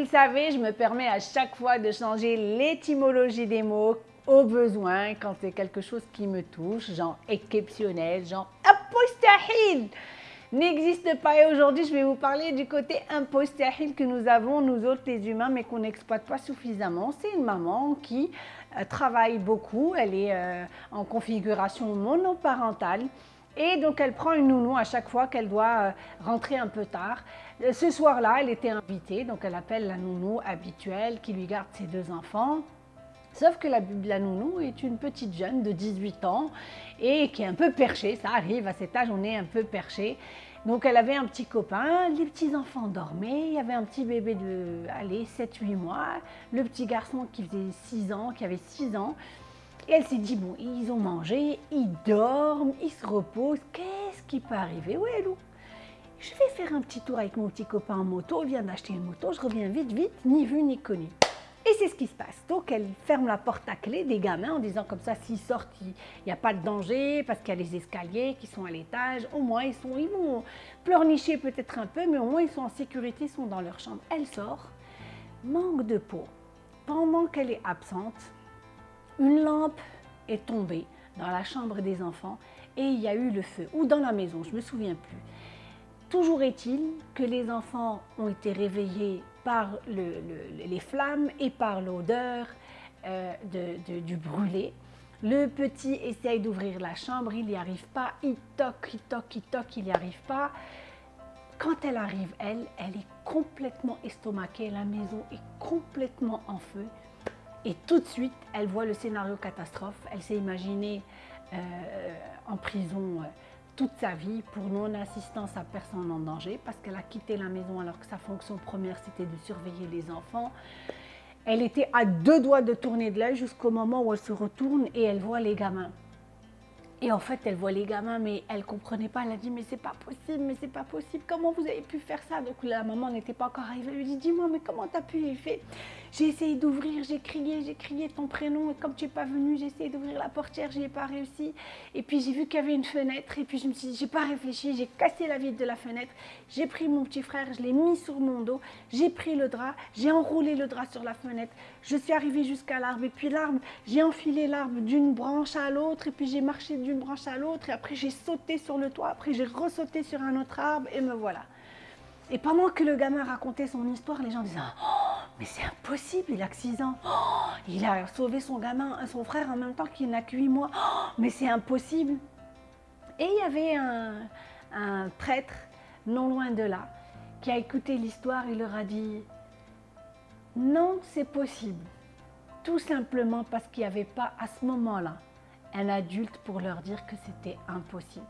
le savez, je me permets à chaque fois de changer l'étymologie des mots au besoin quand c'est quelque chose qui me touche, genre exceptionnel, genre apostahil n'existe pas. Et aujourd'hui, je vais vous parler du côté impostahil que nous avons, nous autres les humains, mais qu'on n'exploite pas suffisamment. C'est une maman qui euh, travaille beaucoup, elle est euh, en configuration monoparentale. Et donc, elle prend une nounou à chaque fois qu'elle doit euh, rentrer un peu tard. Ce soir-là, elle était invitée, donc elle appelle la nounou habituelle qui lui garde ses deux enfants. Sauf que la, la, nounou est une petite jeune de 18 ans et qui est un peu perchée. Ça arrive à cet âge, on est un peu perché. Donc elle avait un petit copain, les petits enfants dormaient, il y avait un petit bébé de, allez, 7-8 mois, le petit garçon qui faisait 6 ans, qui avait 6 ans. Et elle s'est dit, bon, ils ont mangé, ils dorment, ils se reposent, qu'est-ce qui peut arriver? Oui, Lou, je vais faire un petit tour avec mon petit copain en moto, il vient d'acheter une moto, je reviens vite, vite, ni vu ni connu. Et c'est ce qui se passe. Donc elle ferme la porte à clé des gamins en disant comme ça, s'ils sortent, il n'y a pas de danger parce qu'il y a les escaliers qui sont à l'étage. Au moins, ils, sont, ils vont pleurnicher peut-être un peu, mais au moins ils sont en sécurité, ils sont dans leur chambre. Elle sort, manque de peau. Pendant qu'elle est absente, une lampe est tombée dans la chambre des enfants et il y a eu le feu, ou dans la maison, je ne me souviens plus. Toujours est-il que les enfants ont été réveillés par les flammes et par l'odeur euh, du brûlé. Le petit essaye d'ouvrir la chambre, il n'y arrive pas, il toque, il toque, il toque, il n'y arrive pas. Quand elle arrive, elle, elle est complètement estomaquée, la maison est complètement en feu. Et tout de suite, elle voit le scénario catastrophe. Elle s'est imaginée euh, en prison euh, toute sa vie pour non-assistance à personne en danger parce qu'elle a quitté la maison alors que sa fonction première c'était de surveiller les enfants. Elle était à deux doigts de tourner de l'œil jusqu'au moment où elle se retourne et elle voit les gamins. Et en fait, elle voit les gamins, mais elle comprenait pas. Elle a dit, mais c'est pas possible, mais c'est pas possible. Comment vous avez pu faire ça? Donc la maman n'était pas encore arrivée. Elle lui dit, dis-moi, mais comment tu as pu y faire? J'ai essayé d'ouvrir, j'ai crié, j'ai crié ton prénom. Et comme tu n'es pas venu, j'ai essayé d'ouvrir la portière, je n'ai pas réussi. Et puis j'ai vu qu'il y avait une fenêtre. Et puis je me suis dit, j'ai pas réfléchi, j'ai cassé la vitre de la fenêtre. J'ai pris mon petit frère, je l'ai mis sur mon dos. J'ai pris le drap, j'ai enroulé le drap sur la fenêtre. Je suis arrivée jusqu'à l'arbre. Et puis l'arbre, j'ai enfilé l'arbre d'une branche à l'autre. Et puis j'ai marché d'une branche à l'autre, et après j'ai sauté sur le toit, après j'ai ressauté sur un autre arbre, et me voilà. Et pendant que le gamin racontait son histoire, les gens disaient oh, mais c'est impossible, il a que 6 ans. Oh, il a sauvé son gamin, son frère en même temps qu'il n'a que 8 mois. Oh, mais c'est impossible. Et il y avait un, un prêtre, non loin de là, qui a écouté l'histoire et leur a dit non, c'est possible. Tout simplement parce qu'il n'y avait pas à ce moment-là un adulte pour leur dire que c'était impossible.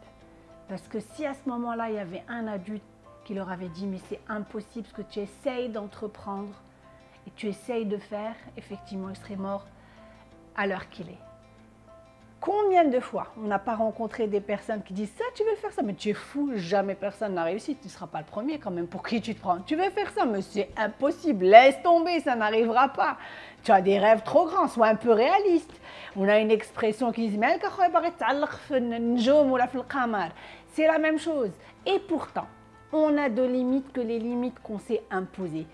Parce que si à ce moment-là, il y avait un adulte qui leur avait dit « mais c'est impossible ce que tu essayes d'entreprendre et tu essayes de faire », effectivement, il serait mort à l'heure qu'il est. Combien de fois on n'a pas rencontré des personnes qui disent ça, tu veux faire ça, mais tu es fou, jamais personne n'a réussi, tu ne seras pas le premier quand même, pour qui tu te prends? Tu veux faire ça, mais c'est impossible, laisse tomber, ça n'arrivera pas. Tu as des rêves trop grands, sois un peu réaliste. On a une expression qui dit c'est la même chose. Et pourtant, on a de limites que les limites qu'on s'est imposées.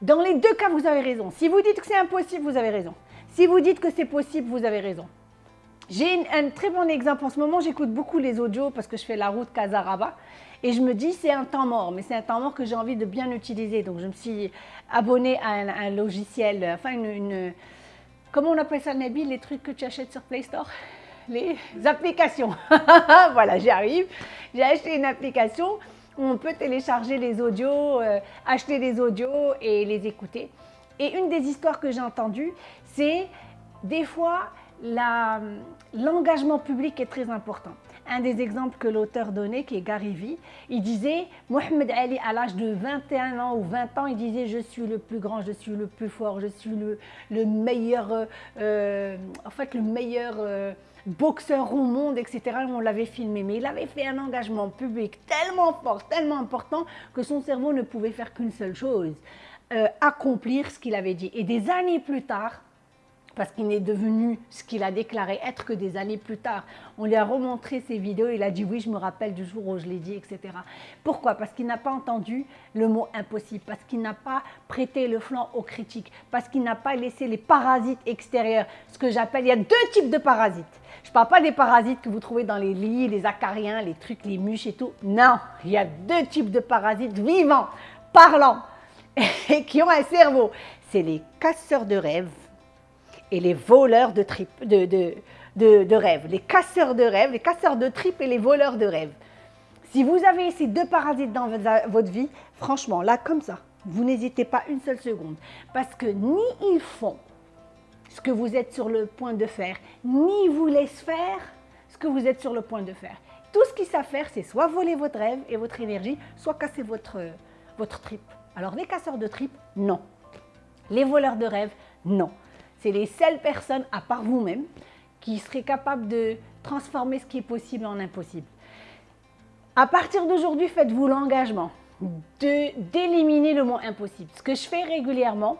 Dans les deux cas, vous avez raison. Si vous dites que c'est impossible, vous avez raison. Si vous dites que c'est possible, vous avez raison. J'ai un très bon exemple. En ce moment, j'écoute beaucoup les audios parce que je fais la route Casaraba. Et je me dis, c'est un temps mort, mais c'est un temps mort que j'ai envie de bien utiliser. Donc, je me suis abonnée à un, logiciel, enfin, une, Comment on appelle ça, Nabil, les trucs que tu achètes sur Play Store? Les applications. voilà, j'y arrive. J'ai acheté une application où on peut télécharger les audios, euh, acheter les audios et les écouter. Et une des histoires que j'ai entendues, c'est des fois, l'engagement public est très important. Un des exemples que l'auteur donnait, qui est Gary Vee, il disait, Mohamed Ali, à l'âge de 21 ans ou 20 ans, il disait, je suis le plus grand, je suis le plus fort, je suis le, le meilleur, euh, euh, en fait, le meilleur euh, boxeur au monde, etc. On l'avait filmé, mais il avait fait un engagement public tellement fort, tellement important, que son cerveau ne pouvait faire qu'une seule chose, accomplir ce qu'il avait dit. Et des années plus tard, parce qu'il n'est devenu ce qu'il a déclaré être que des années plus tard. On lui a remontré ses vidéos, il a dit oui, je me rappelle du jour où je l'ai dit, etc. Pourquoi? Parce qu'il n'a pas entendu le mot impossible, parce qu'il n'a pas prêté le flanc aux critiques, parce qu'il n'a pas laissé les parasites extérieurs, ce que j'appelle, il y a deux types de parasites. Je ne parle pas des parasites que vous trouvez dans les lits, les acariens, les trucs, les mûches et tout. Non, il y a deux types de parasites vivants, parlants, et qui ont un cerveau. C'est les casseurs de rêves et les voleurs de, de, rêves. Les casseurs de rêves, les casseurs de tripes et les voleurs de rêves. Si vous avez ces deux parasites dans votre vie, franchement, là, comme ça, vous n'hésitez pas une seule seconde. Parce que ni ils font ce que vous êtes sur le point de faire, ni vous laissent faire ce que vous êtes sur le point de faire. Tout ce qu'ils savent faire, c'est soit voler votre rêve et votre énergie, soit casser votre, votre tripe. Alors les casseurs de tripes, non. Les voleurs de rêves, non c'est les seules personnes, à part vous-même, qui seraient capables de transformer ce qui est possible en impossible. À partir d'aujourd'hui, faites-vous l'engagement d'éliminer le mot impossible. Ce que je fais régulièrement,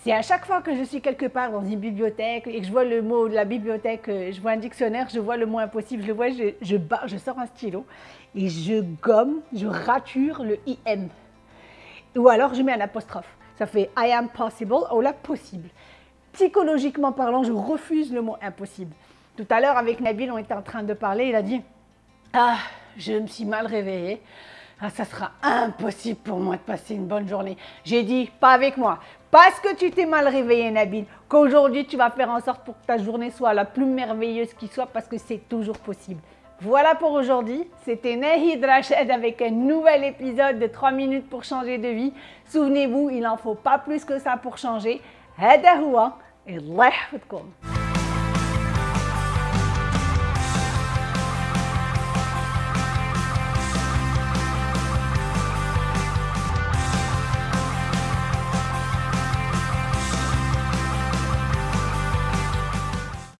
c'est à chaque fois que je suis quelque part dans une bibliothèque et que je vois le mot de la bibliothèque, euh, je vois un dictionnaire, je vois le mot impossible, je le vois, je, je, je sors un stylo et je gomme, je rature le IM. Ou alors je mets un apostrophe. Ça fait I am possible ou la possible psychologiquement parlant, je refuse le mot impossible. Tout à l'heure, avec Nabil, on était en train de parler, il a dit « Ah, je me suis mal réveillée. Ah, ça sera impossible pour moi de passer une bonne journée. » J'ai dit « Pas avec moi. Parce que tu t'es mal réveillé, Nabil, qu'aujourd'hui, tu vas faire en sorte pour que ta journée soit la plus merveilleuse qui soit, parce que c'est toujours possible. » Voilà pour aujourd'hui, c'était Nahid Rached avec un nouvel épisode de 3 minutes pour changer de vie. Souvenez-vous, il n'en faut pas plus que ça pour changer. هذا هو الله يحفظكم.